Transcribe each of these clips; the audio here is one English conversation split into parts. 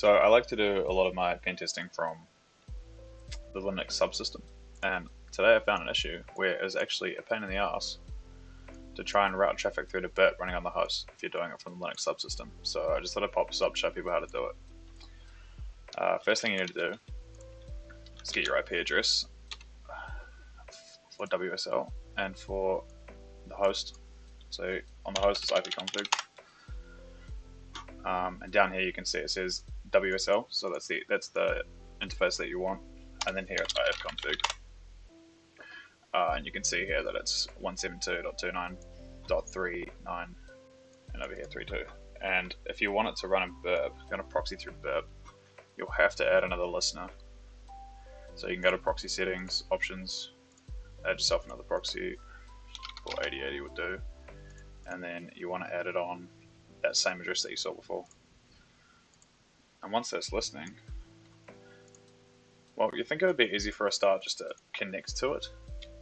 So I like to do a lot of my pen testing from the Linux subsystem, and today I found an issue where it's actually a pain in the ass to try and route traffic through to burp running on the host if you're doing it from the Linux subsystem. So I just thought I'd pop this up, show people how to do it. Uh, first thing you need to do is get your IP address for WSL and for the host. So on the host is ipconfig. Um, and down here you can see it says WSL, so that's the that's the interface that you want. And then here it's ifconfig. Uh, and you can see here that it's 172.29.39 and over here 32. And if you want it to run in burp, you're going to proxy through burp, you'll have to add another listener. So you can go to proxy settings, options, add yourself another proxy, or 8080 would do, and then you want to add it on that same address that you saw before. And once that's listening, well, you think it would be easy for a start just to connect to it,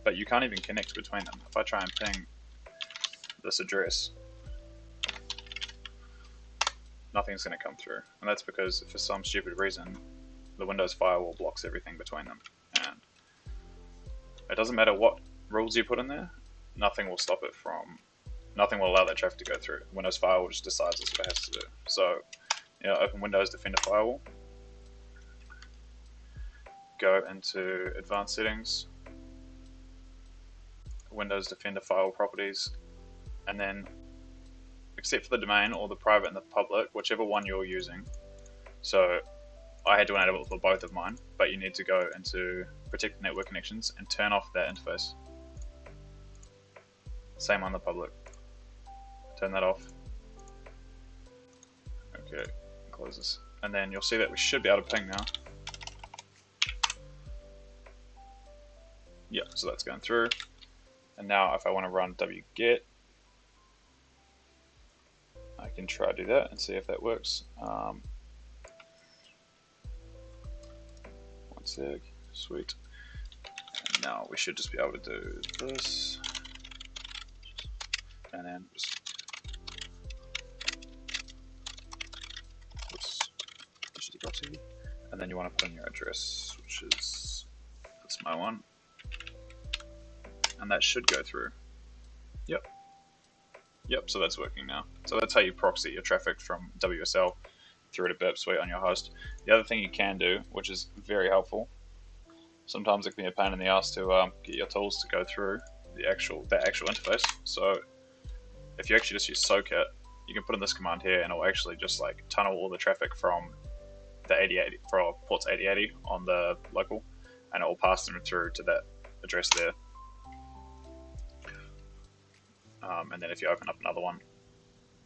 but you can't even connect between them. If I try and ping this address, nothing's going to come through. And that's because for some stupid reason, the Windows firewall blocks everything between them. And it doesn't matter what rules you put in there, nothing will stop it from, nothing will allow that traffic to go through. Windows firewall just decides that's what it has to do. So, open Windows Defender Firewall, go into Advanced Settings, Windows Defender Firewall Properties, and then except for the domain or the private and the public, whichever one you're using. So I had to enable it for both of mine, but you need to go into protect network connections and turn off that interface. Same on the public. Turn that off. Close this. And then you'll see that we should be able to ping now. Yeah, so that's going through. And now if I want to run wget, I can try to do that and see if that works. Um, one sec, sweet. And now we should just be able to do this. And then just then you want to put in your address, which is that's my one, and that should go through. Yep. Yep, so that's working now. So that's how you proxy your traffic from WSL through to Burp Suite on your host. The other thing you can do, which is very helpful, sometimes it can be a pain in the ass to um, get your tools to go through the actual the actual interface. So if you actually just use socat, you can put in this command here, and it will actually just like tunnel all the traffic from the 8080 for ports 8080 on the local, and it will pass them through to that address there. Um, and then if you open up another one,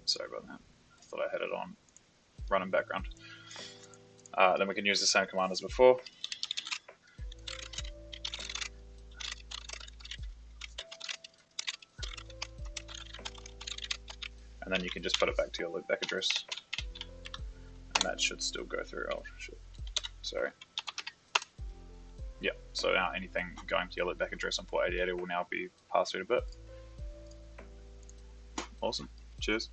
sorry about that, I thought I had it on running background. Uh, then we can use the same command as before. And then you can just put it back to your loopback address. That should still go through. Oh, shit. Sorry. Yeah, so now anything going to your back address on port 8080 will now be passed through to bit. Awesome. Cheers.